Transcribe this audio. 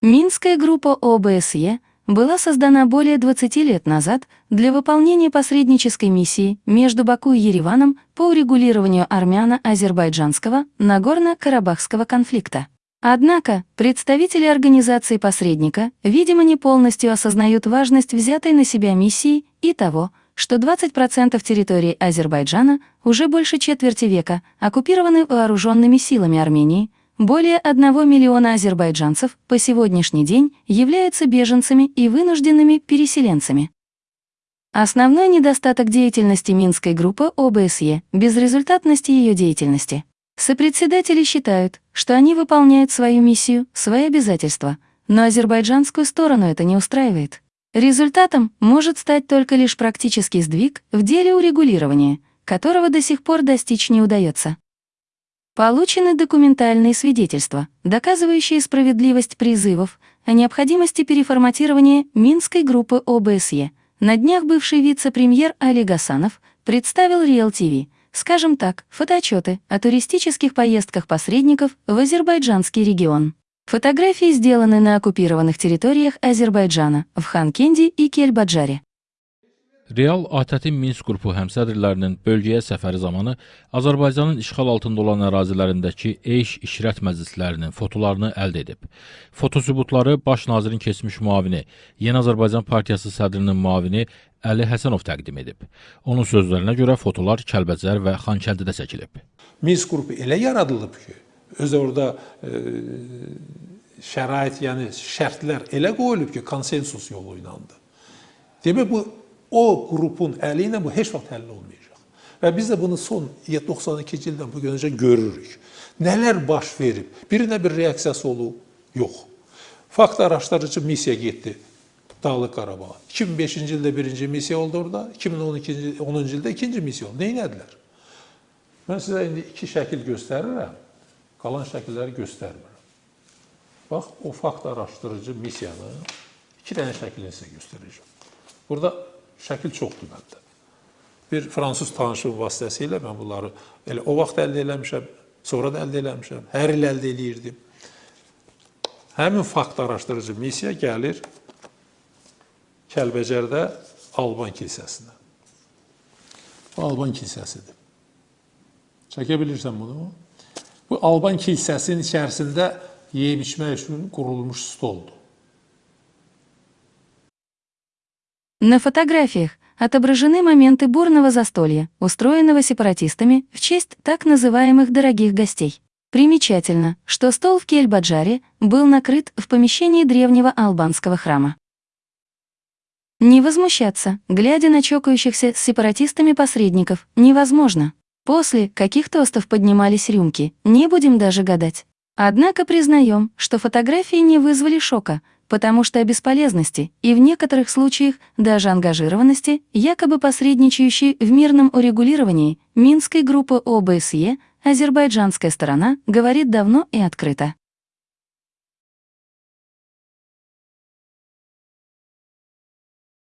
Минская группа ОБСЕ была создана более 20 лет назад для выполнения посреднической миссии между Баку и Ереваном по урегулированию армяно-азербайджанского Нагорно-Карабахского конфликта. Однако представители организации посредника, видимо, не полностью осознают важность взятой на себя миссии и того, что 20% территории Азербайджана уже больше четверти века оккупированы вооруженными силами Армении, более 1 миллиона азербайджанцев по сегодняшний день являются беженцами и вынужденными переселенцами. Основной недостаток деятельности Минской группы ОБСЕ – безрезультатности ее деятельности. Сопредседатели считают, что они выполняют свою миссию, свои обязательства, но азербайджанскую сторону это не устраивает. Результатом может стать только лишь практический сдвиг в деле урегулирования, которого до сих пор достичь не удается. Получены документальные свидетельства, доказывающие справедливость призывов о необходимости переформатирования Минской группы ОБСЕ. На днях бывший вице-премьер Али Гасанов представил TV – скажем так, фотоотчеты о туристических поездках посредников в азербайджанский регион. Фотографии сделаны на оккупированных территориях Азербайджана, в Ханкенди и Кельбаджаре. Real ATƏT-in Minsk qrupu həmsədrlərinin bölgəyə səfəri zamanı Azərbaycanın işğal altında olan ərazilərindəki eyş işrət məclislərinin fotolarını əldə edib. Fotosübutları baş nazirin keçmiş müavini, Yeni Azərbaycan Partiyası sədrinin müavini Əli Həsənov təqdim edib. Onun sözlərinə görə fotolar Kəlbəcər və Xankəndidə çəkilib. Minsk qrupu elə yaradılıb ki, öz orada e, şərait, yəni şərtlər elə qoyulub ki, konsensus yolu ilə. Demək bu o qrupun əli ilə bu heç vaxt həll olmayacaq. Və biz də bunu son 92-ci ildən bu günəcə görürük. Nələr baş verib? Birinə bir reaksiyası olub? Yox. Fakt araşdırıcı missiya getdi Dağlıq Qarabağa. 2005-ci ildə birinci missiya oldu orada, 2012-ci 10-cu ildə ikinci missiya oldu. Nə etdilər? Mən sizə indi iki şəkil göstərirəm. Qalan şəkilləri göstərmirəm. Bax, o fakt araşdırıcı missiyanın iki dənə şəklini sizə göstərəcəm. Burada şəkil çoxdur məndə. Bir fransız tanışım vasitəsilə mən bunları elə o vaxt əldə eləmişəm, sonra da əldə eləmişəm, hər il əldə eləyirdim. Həmin fakt araşdırıcı missiya gəlir Kəlbəcərdə Alban kilsəsinə. Bu Alban kilsəsidir. Çəkə bilirsən bunu? Bu Alban kilsəsinin içərisində yeyib içmək üçün qurulmuş stoldur. На фотографиях отображены моменты бурного застолья, устроенного сепаратистами в честь так называемых «дорогих гостей». Примечательно, что стол в Кельбаджаре был накрыт в помещении древнего албанского храма. Не возмущаться, глядя на чокающихся с сепаратистами посредников, невозможно. После каких тостов поднимались рюмки, не будем даже гадать. Однако признаем, что фотографии не вызвали шока, потому что о бесполезности и в некоторых случаях даже ангажированности, якобы посредничающей в мирном урегулировании Минской группы ОБСЕ, азербайджанская сторона говорит давно и открыто.